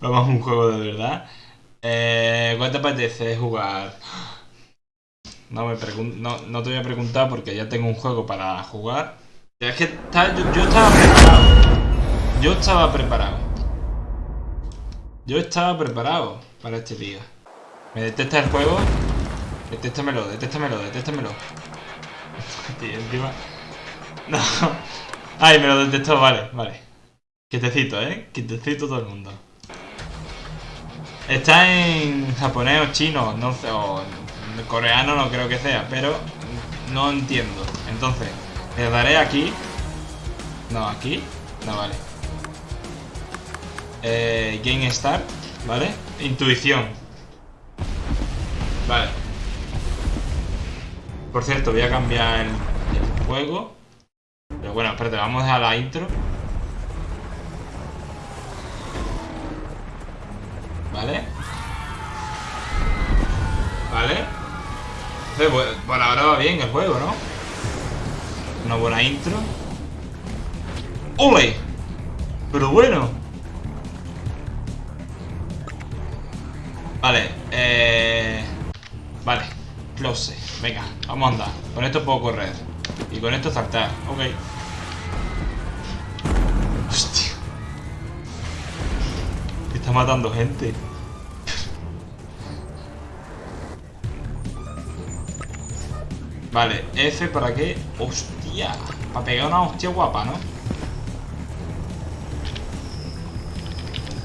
A un juego de verdad. Eh, ¿Cuál te apetece jugar? No, me no, no, te voy a preguntar porque ya tengo un juego para jugar. Es que yo, yo estaba preparado. Yo estaba preparado. Yo estaba preparado para este día. ¿Me detesta el juego? Detéstamelo, detéstamelo, detéstamelo. Encima... No. Ay, me lo detestó, vale, vale. Quietecito, ¿eh? Quietecito todo el mundo. Está en japonés o chino, no sé, o coreano no creo que sea, pero no entiendo. Entonces, le daré aquí. No, aquí. No, vale. Eh, Game Start, ¿vale? Intuición. Vale. Por cierto, voy a cambiar el, juego. Pero bueno, espérate, vamos a la intro. ¿Vale? ¿Vale? Pues, por ahora va bien el juego, ¿no? Una buena intro. ¡Ole! Pero bueno. Vale, eh... Vale, close. Venga, vamos a andar. Con esto puedo correr. Y con esto saltar. Ok. Hostia. Está matando gente. Vale, F para qué. Hostia. Para pegar una hostia guapa, ¿no?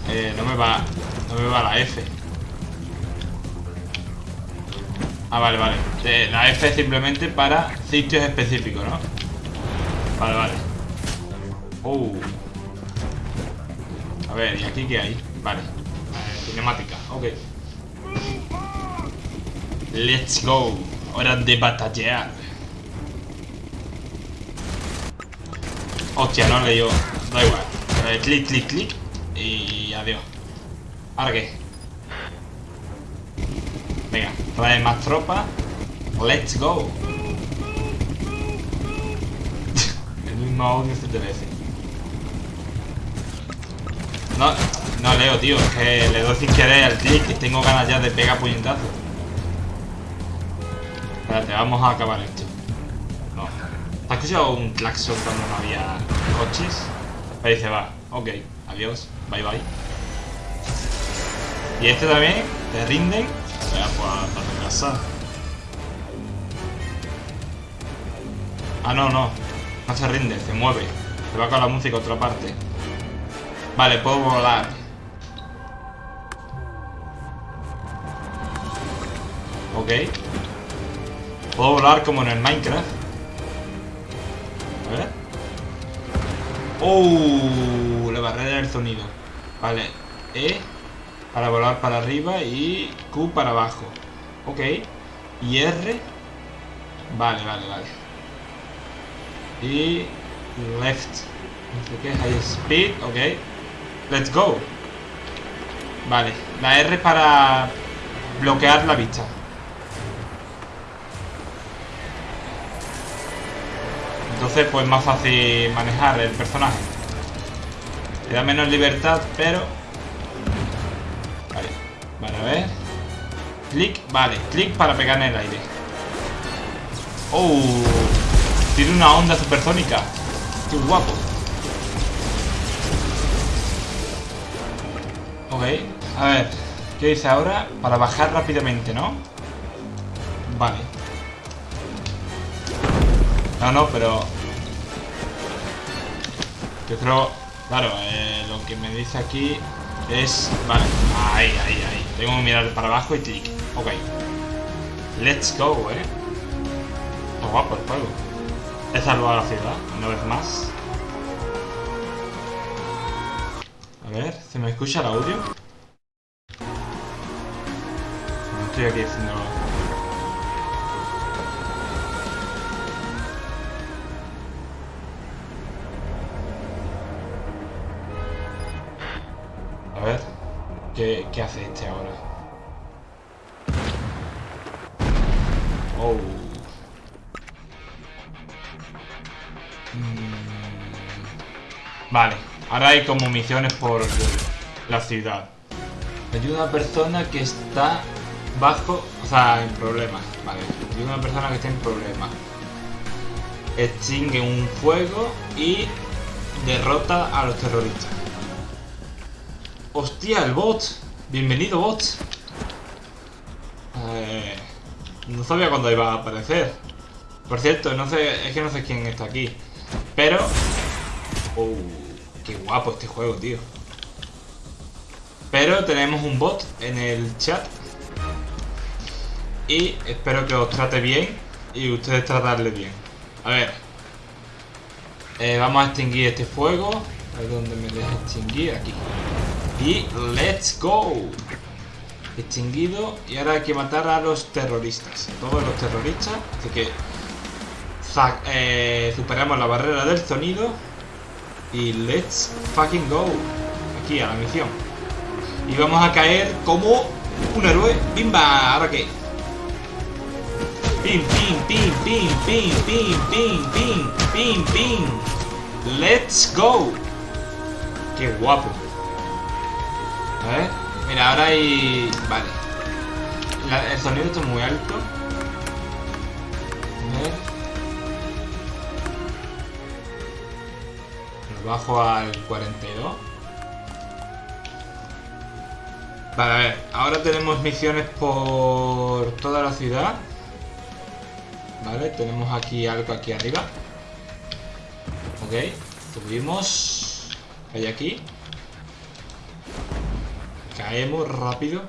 Eh, no me va. No me va la F. Ah, vale, vale. Eh, la F es simplemente para sitios específicos, ¿no? Vale, vale. Uh. A ver, ¿y aquí qué hay? Vale. Cinemática, ok. Let's go. Hora de batallar. Hostia, no le dio. Da igual. Eh, clic, clic, clic. Y adiós. ¿Ahora qué? Venga, trae más tropa. Let's go. El mismo audio CTRF. No, no leo, tío. Es que le doy sin querer al clic tengo ganas ya de pegar puñetazos. Espérate, vamos a acabar esto. No. ¿Has escuchado un claxon cuando no había coches? Ahí dice, va, ok, adiós, bye bye. Y este también, te rinden. Ya, pues, para tu casa. Ah, no, no. No se rinde, se mueve. Se va con la música a otra parte. Vale, puedo volar. Ok. Puedo volar como en el Minecraft. A ver. ¡Oh! La barrera del sonido. Vale. E para volar para arriba y Q para abajo. Ok. Y R. Vale, vale, vale. Y left. No sé qué, high speed, ok. Let's go. Vale, la R para bloquear la vista. Entonces, pues más fácil manejar el personaje. Te da menos libertad, pero... Vale, vale, a ver. Clic, vale, clic para pegar en el aire. ¡Oh! Tiene una onda supersónica. ¡Qué guapo! Ok, a ver. ¿Qué dice ahora? Para bajar rápidamente, ¿no? Vale. No, no, pero... Yo creo... Claro, eh, lo que me dice aquí es... Vale, ahí, ahí, ahí. Tengo que mirar para abajo y clic. Ok. Let's go, eh. Está guapo el juego. He salvado la ciudad, una vez más. A ver, ¿se me escucha el audio? No estoy aquí haciendo... ¿qué, qué hace este ahora? Oh. Mm. Vale, ahora hay como misiones por la ciudad. Ayuda a una persona que está bajo, o sea, en problemas. Vale, ayuda a una persona que está en problemas. Extingue un fuego y derrota a los terroristas. ¡Hostia, el bot! Bienvenido, bot. Eh, no sabía cuándo iba a aparecer. Por cierto, no sé, es que no sé quién está aquí. Pero... Oh, qué guapo este juego, tío. Pero tenemos un bot en el chat. Y espero que os trate bien y ustedes tratarle bien. A ver. Eh, vamos a extinguir este fuego. A ver dónde me deja extinguir. Aquí. Y let's go. Extinguido. Y ahora hay que matar a los terroristas. Todos los terroristas. Así que eh, superamos la barrera del sonido. Y let's fucking go. Aquí a la misión. Y vamos a caer como un héroe. ¡Bimba! ¿Ahora qué? Pim, pim, pim, pim, pim, pim, pim, pim, pim. Let's go. Qué guapo. A ver. Mira, ahora hay... Vale. el sonido está muy alto. A ver. Lo bajo al 42. Vale, a ver. Ahora tenemos misiones por toda la ciudad. Vale, tenemos aquí algo aquí arriba. Ok, subimos. Hay aquí. Caemos rápido.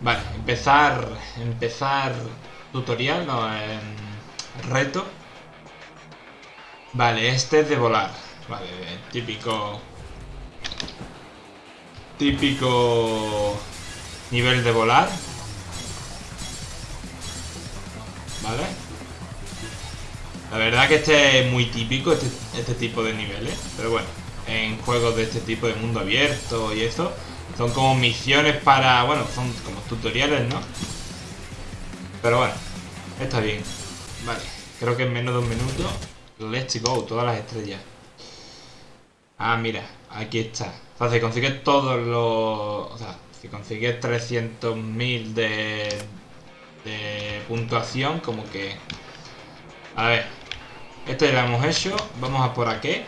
Vale, empezar. Empezar tutorial, no, reto. Vale, este es de volar. Vale, típico. Típico nivel de volar. Vale. La verdad que este es muy típico, este, este tipo de niveles. Pero bueno, en juegos de este tipo de mundo abierto y eso, son como misiones para... Bueno, son como tutoriales, ¿no? Pero bueno, está bien. Vale, creo que en menos de un minuto... Let's go, todas las estrellas. Ah, mira, aquí está. O sea, si consigues todos los... O sea, si consigues 300.000 de de puntuación, como que... A ver, este ya lo hemos hecho, vamos a por aquí.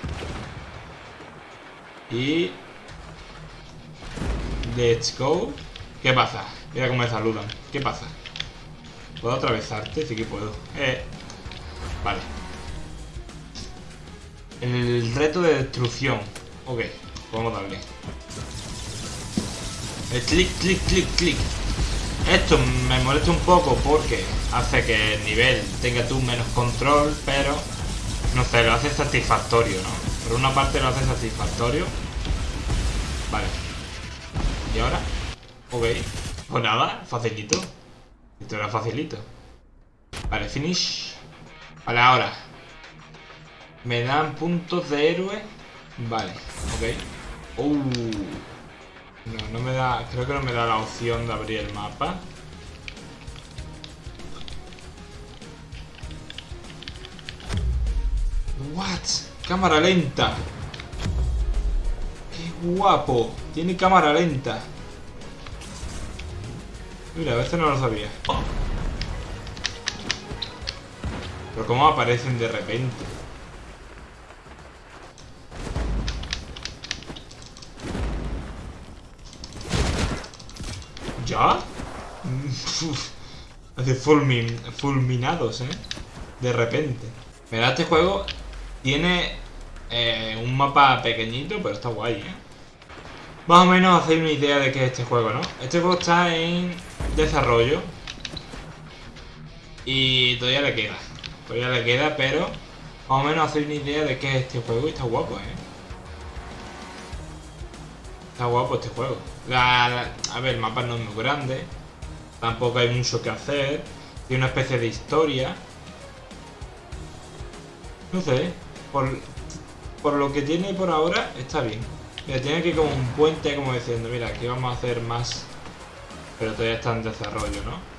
Y... Let's go. ¿Qué pasa? Mira cómo me saludan. ¿Qué pasa? ¿Puedo atravesarte? Sí que puedo. Eh. Vale. El reto de destrucción. Ok, vamos a darle. El clic, clic, clic, clic. Esto me molesta un poco porque hace que el nivel tenga tú menos control, pero no sé, lo hace satisfactorio, ¿no? Por una parte lo hace satisfactorio. Vale. ¿Y ahora? Ok. Pues nada, facilito. Esto era facilito. Vale, finish. Vale, ahora. Me dan puntos de héroe. Vale, ok. Uh. No, no me da... Creo que no me da la opción de abrir el mapa. What? Cámara lenta. Guapo. Tiene cámara lenta. Mira, veces no lo sabía. Pero cómo aparecen de repente. ¿Ya? Hace fulminados, ¿eh? De repente. Mira, este juego tiene eh, un mapa pequeñito, pero está guay, ¿eh? Más o menos hacéis una idea de qué es este juego, ¿no? Este juego está en desarrollo. Y todavía le queda. Todavía le queda, pero más o menos hacéis una idea de qué es este juego y está guapo, ¿eh? Está guapo este juego. a ver, el mapa no es muy grande. Tampoco hay mucho que hacer. Tiene una especie de historia. No sé. Por, por lo que tiene por ahora, está bien. Tiene aquí como un puente como diciendo, mira, aquí vamos a hacer más. Pero todavía está en desarrollo, ¿no?